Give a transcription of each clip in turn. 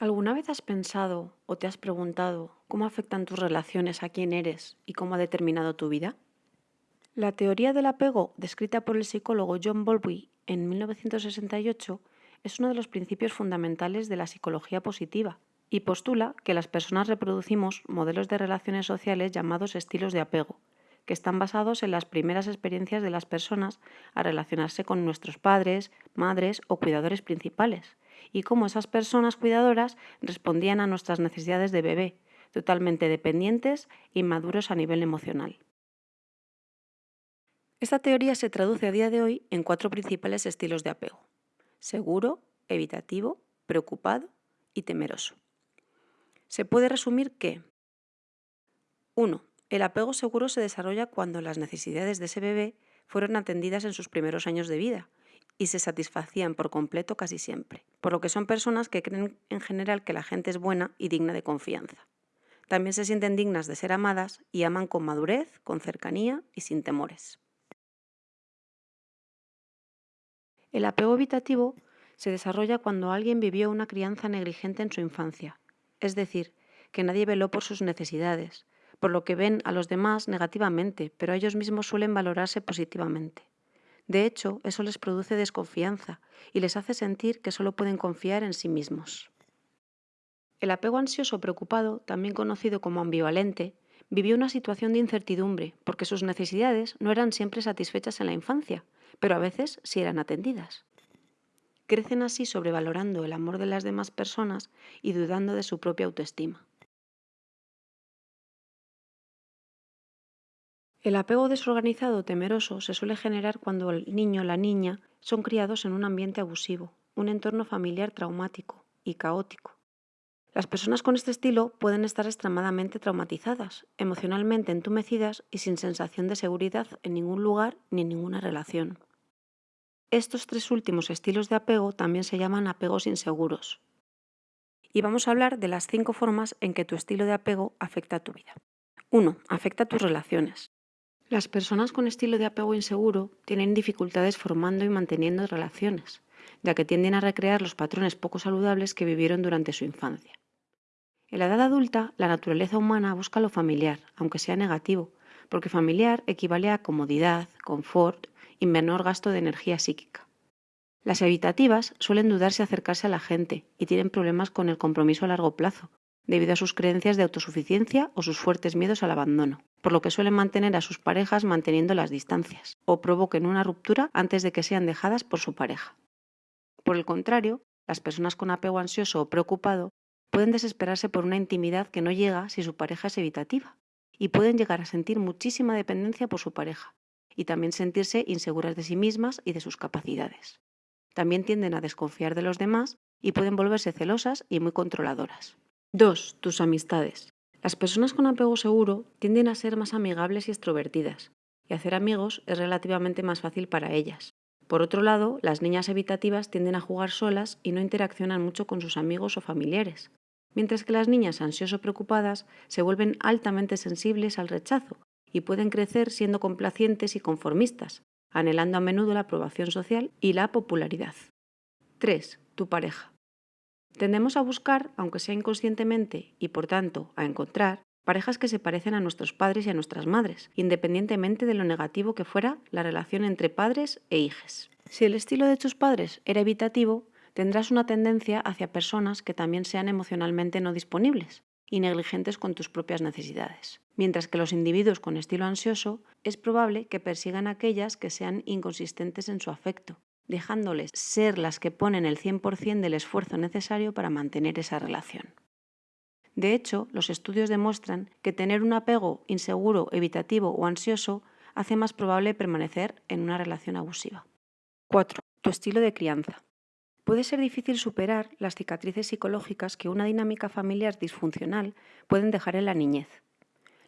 ¿Alguna vez has pensado o te has preguntado cómo afectan tus relaciones a quién eres y cómo ha determinado tu vida? La teoría del apego, descrita por el psicólogo John Bowlby en 1968, es uno de los principios fundamentales de la psicología positiva y postula que las personas reproducimos modelos de relaciones sociales llamados estilos de apego, que están basados en las primeras experiencias de las personas a relacionarse con nuestros padres, madres o cuidadores principales, y cómo esas personas cuidadoras respondían a nuestras necesidades de bebé, totalmente dependientes e inmaduros a nivel emocional. Esta teoría se traduce a día de hoy en cuatro principales estilos de apego. Seguro, evitativo, preocupado y temeroso. Se puede resumir que 1. El apego seguro se desarrolla cuando las necesidades de ese bebé fueron atendidas en sus primeros años de vida y se satisfacían por completo casi siempre, por lo que son personas que creen en general que la gente es buena y digna de confianza. También se sienten dignas de ser amadas y aman con madurez, con cercanía y sin temores. El apego evitativo se desarrolla cuando alguien vivió una crianza negligente en su infancia, es decir, que nadie veló por sus necesidades, por lo que ven a los demás negativamente, pero ellos mismos suelen valorarse positivamente. De hecho, eso les produce desconfianza y les hace sentir que solo pueden confiar en sí mismos. El apego ansioso preocupado, también conocido como ambivalente, vivió una situación de incertidumbre porque sus necesidades no eran siempre satisfechas en la infancia, pero a veces sí eran atendidas. Crecen así sobrevalorando el amor de las demás personas y dudando de su propia autoestima. El apego desorganizado temeroso se suele generar cuando el niño o la niña son criados en un ambiente abusivo, un entorno familiar traumático y caótico. Las personas con este estilo pueden estar extremadamente traumatizadas, emocionalmente entumecidas y sin sensación de seguridad en ningún lugar ni en ninguna relación. Estos tres últimos estilos de apego también se llaman apegos inseguros. Y vamos a hablar de las cinco formas en que tu estilo de apego afecta a tu vida. 1. Afecta a tus relaciones. Las personas con estilo de apego inseguro tienen dificultades formando y manteniendo relaciones, ya que tienden a recrear los patrones poco saludables que vivieron durante su infancia. En la edad adulta, la naturaleza humana busca lo familiar, aunque sea negativo, porque familiar equivale a comodidad, confort y menor gasto de energía psíquica. Las evitativas suelen dudarse acercarse a la gente y tienen problemas con el compromiso a largo plazo, debido a sus creencias de autosuficiencia o sus fuertes miedos al abandono, por lo que suelen mantener a sus parejas manteniendo las distancias, o provoquen una ruptura antes de que sean dejadas por su pareja. Por el contrario, las personas con apego ansioso o preocupado pueden desesperarse por una intimidad que no llega si su pareja es evitativa, y pueden llegar a sentir muchísima dependencia por su pareja, y también sentirse inseguras de sí mismas y de sus capacidades. También tienden a desconfiar de los demás y pueden volverse celosas y muy controladoras. 2. Tus amistades. Las personas con apego seguro tienden a ser más amigables y extrovertidas, y hacer amigos es relativamente más fácil para ellas. Por otro lado, las niñas evitativas tienden a jugar solas y no interaccionan mucho con sus amigos o familiares, mientras que las niñas ansioso preocupadas se vuelven altamente sensibles al rechazo y pueden crecer siendo complacientes y conformistas, anhelando a menudo la aprobación social y la popularidad. 3. Tu pareja. Tendemos a buscar, aunque sea inconscientemente, y por tanto a encontrar, parejas que se parecen a nuestros padres y a nuestras madres, independientemente de lo negativo que fuera la relación entre padres e hijos. Si el estilo de tus padres era evitativo, tendrás una tendencia hacia personas que también sean emocionalmente no disponibles y negligentes con tus propias necesidades. Mientras que los individuos con estilo ansioso es probable que persigan aquellas que sean inconsistentes en su afecto, dejándoles ser las que ponen el 100% del esfuerzo necesario para mantener esa relación. De hecho, los estudios demuestran que tener un apego inseguro, evitativo o ansioso hace más probable permanecer en una relación abusiva. 4. Tu estilo de crianza. Puede ser difícil superar las cicatrices psicológicas que una dinámica familiar disfuncional pueden dejar en la niñez.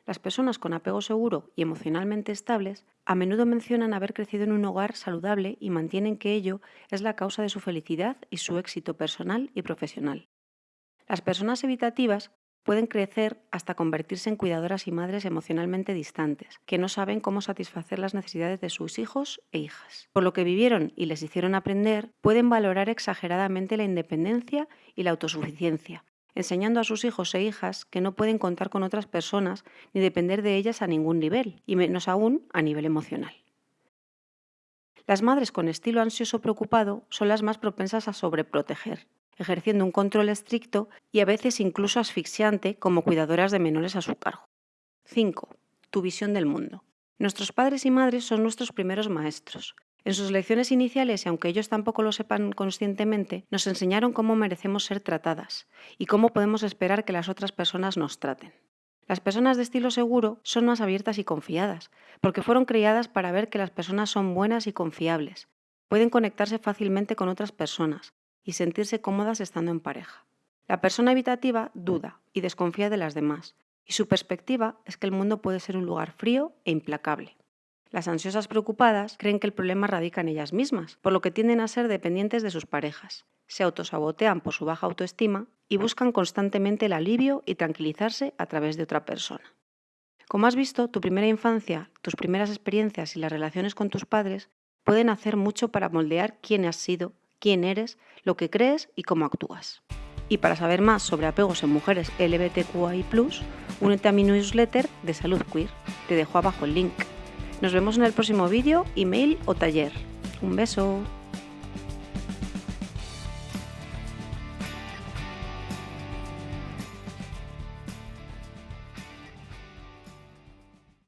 Las personas con apego seguro y emocionalmente estables a menudo mencionan haber crecido en un hogar saludable y mantienen que ello es la causa de su felicidad y su éxito personal y profesional. Las personas evitativas pueden crecer hasta convertirse en cuidadoras y madres emocionalmente distantes, que no saben cómo satisfacer las necesidades de sus hijos e hijas. Por lo que vivieron y les hicieron aprender, pueden valorar exageradamente la independencia y la autosuficiencia, enseñando a sus hijos e hijas que no pueden contar con otras personas ni depender de ellas a ningún nivel, y menos aún a nivel emocional. Las madres con estilo ansioso preocupado son las más propensas a sobreproteger, ejerciendo un control estricto y a veces incluso asfixiante como cuidadoras de menores a su cargo. 5. Tu visión del mundo. Nuestros padres y madres son nuestros primeros maestros. En sus lecciones iniciales, y aunque ellos tampoco lo sepan conscientemente, nos enseñaron cómo merecemos ser tratadas y cómo podemos esperar que las otras personas nos traten. Las personas de estilo seguro son más abiertas y confiadas, porque fueron criadas para ver que las personas son buenas y confiables. Pueden conectarse fácilmente con otras personas, y sentirse cómodas estando en pareja. La persona evitativa duda y desconfía de las demás, y su perspectiva es que el mundo puede ser un lugar frío e implacable. Las ansiosas preocupadas creen que el problema radica en ellas mismas, por lo que tienden a ser dependientes de sus parejas. Se autosabotean por su baja autoestima y buscan constantemente el alivio y tranquilizarse a través de otra persona. Como has visto, tu primera infancia, tus primeras experiencias y las relaciones con tus padres pueden hacer mucho para moldear quién has sido quién eres, lo que crees y cómo actúas. Y para saber más sobre apegos en mujeres LGBTQI+, únete a mi newsletter de Salud Queer. Te dejo abajo el link. Nos vemos en el próximo vídeo, email o taller. Un beso.